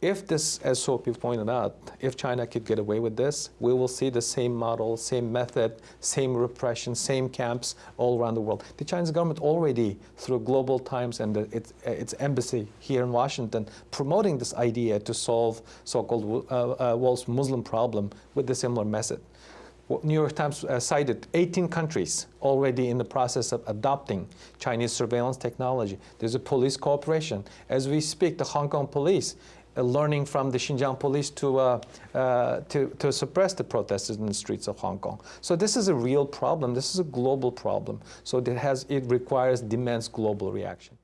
if this, as Sophie pointed out, if China could get away with this, we will see the same model, same method, same repression, same camps all around the world. The Chinese government already, through Global Times and the, its, its, embassy here in Washington, promoting this idea to solve so-called uh, uh, world's Muslim problem with a similar method. New York Times uh, cited 18 countries already in the process of adopting Chinese surveillance technology. There's a police cooperation. As we speak, the Hong Kong police uh, learning from the Xinjiang police to, uh, uh, to, to suppress the protesters in the streets of Hong Kong. So this is a real problem. This is a global problem. So it, has, it requires, demands global reaction.